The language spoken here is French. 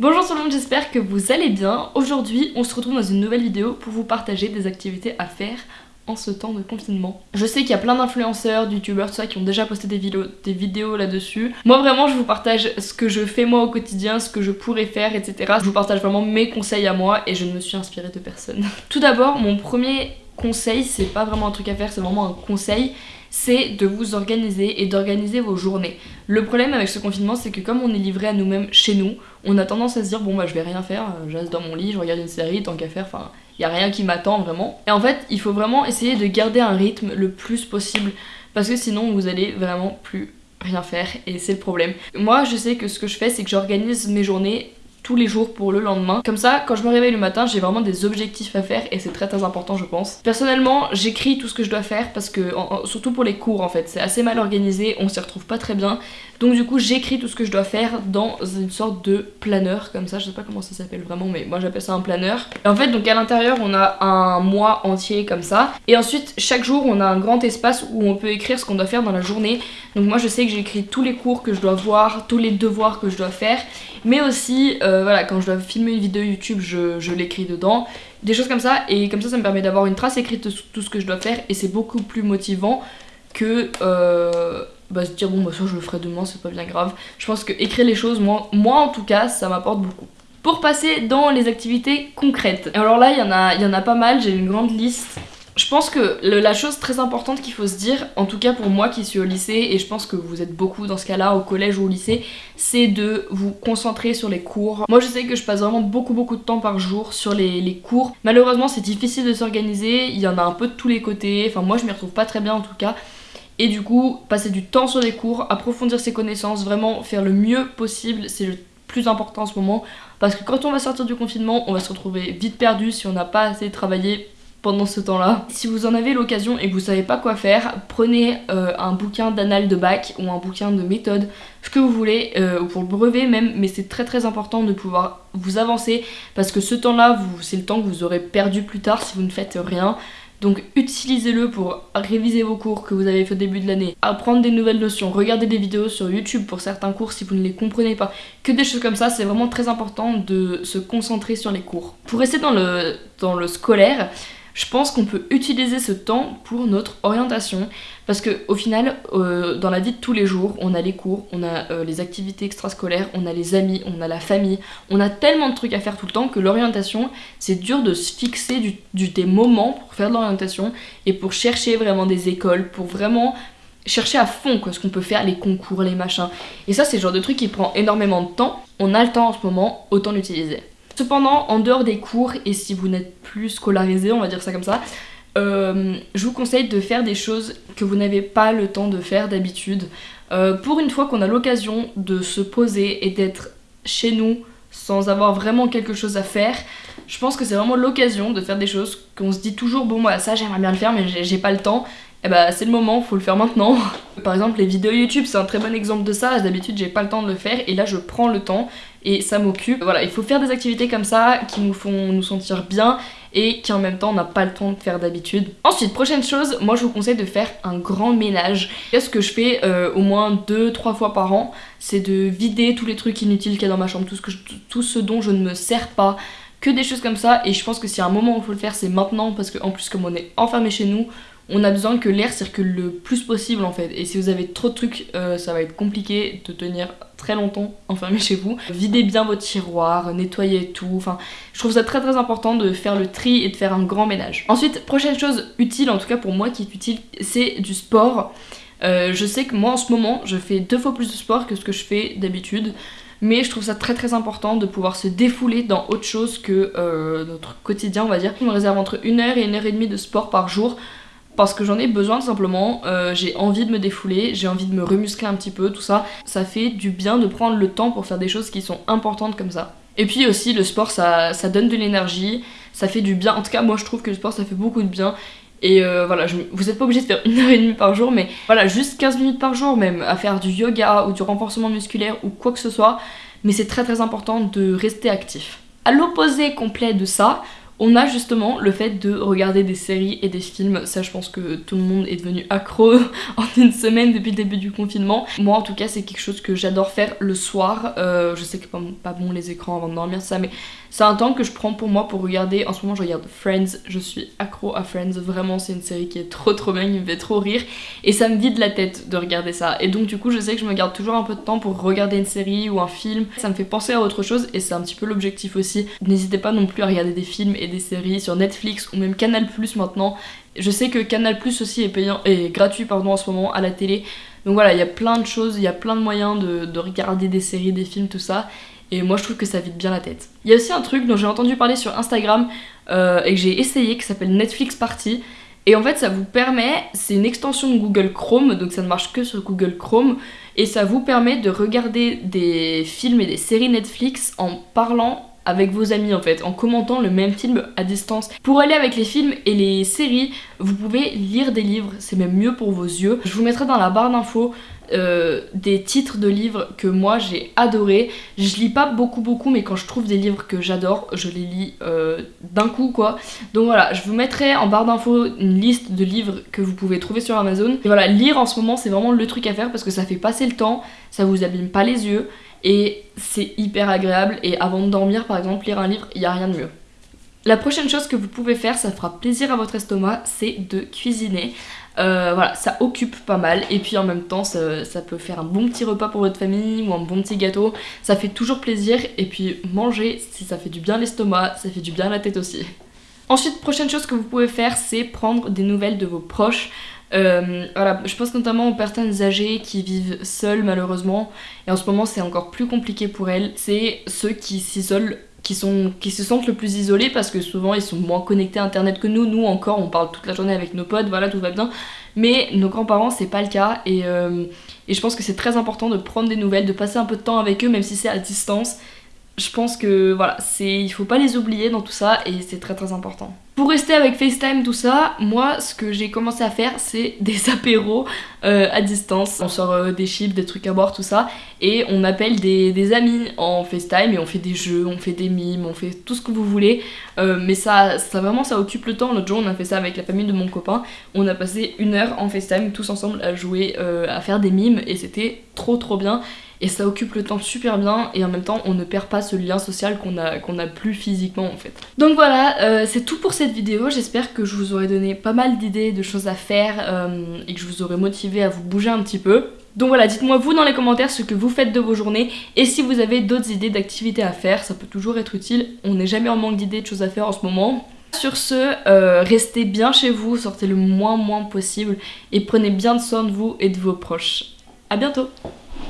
Bonjour tout le monde, j'espère que vous allez bien. Aujourd'hui, on se retrouve dans une nouvelle vidéo pour vous partager des activités à faire en ce temps de confinement. Je sais qu'il y a plein d'influenceurs, youtubeurs, tout ça qui ont déjà posté des vidéos, des vidéos là-dessus. Moi vraiment je vous partage ce que je fais moi au quotidien, ce que je pourrais faire, etc. Je vous partage vraiment mes conseils à moi et je ne me suis inspirée de personne. Tout d'abord, mon premier conseil, c'est pas vraiment un truc à faire, c'est vraiment un conseil, c'est de vous organiser et d'organiser vos journées. Le problème avec ce confinement, c'est que comme on est livré à nous-mêmes chez nous, on a tendance à se dire bon bah je vais rien faire, je reste dans mon lit, je regarde une série, tant qu'à faire, enfin il y a rien qui m'attend vraiment. Et en fait, il faut vraiment essayer de garder un rythme le plus possible parce que sinon vous allez vraiment plus rien faire et c'est le problème. Moi, je sais que ce que je fais, c'est que j'organise mes journées tous les jours pour le lendemain. Comme ça, quand je me réveille le matin, j'ai vraiment des objectifs à faire et c'est très très important je pense. Personnellement, j'écris tout ce que je dois faire parce que, surtout pour les cours en fait, c'est assez mal organisé, on s'y retrouve pas très bien. Donc du coup, j'écris tout ce que je dois faire dans une sorte de planeur comme ça, je sais pas comment ça s'appelle vraiment, mais moi j'appelle ça un planeur. En fait, donc à l'intérieur, on a un mois entier comme ça. Et ensuite, chaque jour, on a un grand espace où on peut écrire ce qu'on doit faire dans la journée. Donc moi, je sais que j'écris tous les cours que je dois voir, tous les devoirs que je dois faire. Mais aussi, euh, voilà, quand je dois filmer une vidéo YouTube, je, l'écris dedans. Des choses comme ça, et comme ça, ça me permet d'avoir une trace écrite de tout ce que je dois faire, et c'est beaucoup plus motivant que euh, bah, se dire bon bah ça je le ferai demain c'est pas bien grave. Je pense que écrire les choses moi, moi en tout cas ça m'apporte beaucoup. Pour passer dans les activités concrètes. Alors là il y y en a pas mal. J'ai une grande liste je pense que la chose très importante qu'il faut se dire, en tout cas pour moi qui suis au lycée, et je pense que vous êtes beaucoup dans ce cas-là, au collège ou au lycée, c'est de vous concentrer sur les cours. Moi je sais que je passe vraiment beaucoup beaucoup de temps par jour sur les, les cours. Malheureusement c'est difficile de s'organiser, il y en a un peu de tous les côtés, enfin moi je m'y retrouve pas très bien en tout cas. Et du coup, passer du temps sur les cours, approfondir ses connaissances, vraiment faire le mieux possible, c'est le plus important en ce moment. Parce que quand on va sortir du confinement, on va se retrouver vite perdu si on n'a pas assez travaillé pendant ce temps-là. Si vous en avez l'occasion et que vous savez pas quoi faire, prenez euh, un bouquin d'annales de bac ou un bouquin de méthode, ce que vous voulez, euh, ou pour le brevet même, mais c'est très très important de pouvoir vous avancer parce que ce temps-là, c'est le temps que vous aurez perdu plus tard si vous ne faites rien. Donc utilisez-le pour réviser vos cours que vous avez fait au début de l'année, apprendre des nouvelles notions, regarder des vidéos sur YouTube pour certains cours si vous ne les comprenez pas, que des choses comme ça, c'est vraiment très important de se concentrer sur les cours. Pour rester dans le, dans le scolaire, je pense qu'on peut utiliser ce temps pour notre orientation parce que au final euh, dans la vie de tous les jours on a les cours, on a euh, les activités extrascolaires, on a les amis, on a la famille, on a tellement de trucs à faire tout le temps que l'orientation c'est dur de se fixer des moments pour faire de l'orientation et pour chercher vraiment des écoles, pour vraiment chercher à fond ce qu'on peut faire, les concours, les machins. Et ça c'est le genre de truc qui prend énormément de temps, on a le temps en ce moment, autant l'utiliser. Cependant, en dehors des cours, et si vous n'êtes plus scolarisé, on va dire ça comme ça, euh, je vous conseille de faire des choses que vous n'avez pas le temps de faire d'habitude. Euh, pour une fois qu'on a l'occasion de se poser et d'être chez nous sans avoir vraiment quelque chose à faire, je pense que c'est vraiment l'occasion de faire des choses qu'on se dit toujours bon moi ça j'aimerais bien le faire mais j'ai pas le temps eh bah c'est le moment, faut le faire maintenant. Par exemple les vidéos YouTube c'est un très bon exemple de ça, d'habitude j'ai pas le temps de le faire et là je prends le temps et ça m'occupe. Voilà, il faut faire des activités comme ça qui nous font nous sentir bien et qui en même temps on n'a pas le temps de faire d'habitude. Ensuite, prochaine chose, moi je vous conseille de faire un grand ménage. ce que je fais euh, au moins 2-3 fois par an, c'est de vider tous les trucs inutiles qu'il y a dans ma chambre, tout ce, que tout ce dont je ne me sers pas, que des choses comme ça et je pense que s'il y a un moment où il faut le faire c'est maintenant parce qu'en plus comme on est enfermé chez nous on a besoin que l'air circule le plus possible en fait. Et si vous avez trop de trucs, euh, ça va être compliqué de tenir très longtemps enfermé chez vous. Videz bien vos tiroirs, nettoyez tout. Enfin, je trouve ça très très important de faire le tri et de faire un grand ménage. Ensuite, prochaine chose utile, en tout cas pour moi qui est utile, c'est du sport. Euh, je sais que moi en ce moment, je fais deux fois plus de sport que ce que je fais d'habitude mais je trouve ça très très important de pouvoir se défouler dans autre chose que euh, notre quotidien on va dire. Je me réserve entre une heure et une heure et demie de sport par jour parce que j'en ai besoin simplement, euh, j'ai envie de me défouler, j'ai envie de me remuscler un petit peu, tout ça. Ça fait du bien de prendre le temps pour faire des choses qui sont importantes comme ça. Et puis aussi le sport ça, ça donne de l'énergie, ça fait du bien, en tout cas moi je trouve que le sport ça fait beaucoup de bien. Et euh, voilà, vous êtes pas obligé de faire une heure et demie par jour, mais voilà, juste 15 minutes par jour même, à faire du yoga ou du renforcement musculaire ou quoi que ce soit. Mais c'est très très important de rester actif. À l'opposé complet de ça, On a justement le fait de regarder des séries et des films, ça je pense que tout le monde est devenu accro en une semaine depuis le début du confinement. Moi en tout cas c'est quelque chose que j'adore faire le soir, euh, je sais que pas, pas bon les écrans avant de dormir ça mais c'est un temps que je prends pour moi pour regarder, en ce moment je regarde Friends, je suis accro à Friends, vraiment c'est une série qui est trop trop bien, qui me fait trop rire. Et ça me vide la tête de regarder ça. Et donc du coup je sais que je me garde toujours un peu de temps pour regarder une série ou un film, ça me fait penser à autre chose et c'est un petit peu l'objectif aussi. N'hésitez pas non plus à regarder des films et des séries sur Netflix ou même Canal Plus maintenant. Je sais que Canal Plus aussi est payant et gratuit pardon en ce moment à la télé. Donc voilà, il y a plein de choses, il y a plein de moyens de, regarder des séries, des films, tout ça. Et moi je trouve que ça vide bien la tête. Il y a aussi un truc dont j'ai entendu parler sur Instagram euh, et que j'ai essayé qui s'appelle Netflix Party. Et en fait ça vous permet, c'est une extension de Google Chrome, donc ça ne marche que sur Google Chrome, et ça vous permet de regarder des films et des séries Netflix en parlant avec vos amis en fait, en commentant le même film à distance. Pour aller avec les films et les séries, vous pouvez lire des livres, c'est même mieux pour vos yeux. Je vous mettrai dans la barre d'infos euh, des titres de livres que moi j'ai adoré. Je lis pas beaucoup beaucoup mais quand je trouve des livres que j'adore, je les lis euh, d'un coup quoi. Donc voilà, je vous mettrai en barre d'infos une liste de livres que vous pouvez trouver sur Amazon. Et voilà, lire en ce moment c'est vraiment le truc à faire parce que ça fait passer le temps, ça vous abîme pas les yeux et c'est hyper agréable et avant de dormir par exemple lire un livre il n'y a rien de mieux. La prochaine chose que vous pouvez faire, ça fera plaisir à votre estomac, c'est de cuisiner. Euh, voilà, ça occupe pas mal et puis en même temps ça, ça, peut faire un bon petit repas pour votre famille ou un bon petit gâteau. Ça fait toujours plaisir et puis manger, si ça fait du bien l'estomac, ça fait du bien la tête aussi. Ensuite, prochaine chose que vous pouvez faire, c'est prendre des nouvelles de vos proches. Euh, voilà, je pense notamment aux personnes âgées qui vivent seules malheureusement et en ce moment c'est encore plus compliqué pour elles. C'est ceux qui s'isolent qui, sont, qui se sentent le plus isolés parce que souvent ils sont moins connectés à internet que nous. Nous encore on parle toute la journée avec nos potes, voilà tout va bien. Mais nos grands-parents c'est pas le cas et, euh, et je pense que c'est très important de prendre des nouvelles, de passer un peu de temps avec eux même si c'est à distance je pense que voilà, c'est il faut pas les oublier dans tout ça et c'est très très important. Pour rester avec FaceTime tout ça, moi ce que j'ai commencé à faire c'est des apéros euh, à distance. On sort euh, des chips, des trucs à boire, tout ça et on appelle des, amis en FaceTime et on fait des jeux, on fait des mimes, on fait tout ce que vous voulez. Euh, mais ça, ça vraiment ça occupe le temps. L'autre jour on a fait ça avec la famille de mon copain. On a passé une heure en FaceTime tous ensemble à jouer, à faire des mimes et c'était trop trop bien et ça occupe le temps super bien et en même temps on ne perd pas ce lien social qu'on a, plus physiquement en fait. Donc voilà, euh, c'est tout pour cette vidéo, j'espère que je vous aurai donné pas mal d'idées, de choses à faire euh, et que je vous aurai motivé à vous bouger un petit peu. Donc voilà, dites-moi vous dans les commentaires ce que vous faites de vos journées et si vous avez d'autres idées d'activités à faire, ça peut toujours être utile, on n'est jamais en manque d'idées, de choses à faire en ce moment. Sur ce, euh, restez bien chez vous, sortez le moins moins possible et prenez bien soin de vous et de vos proches. A bientôt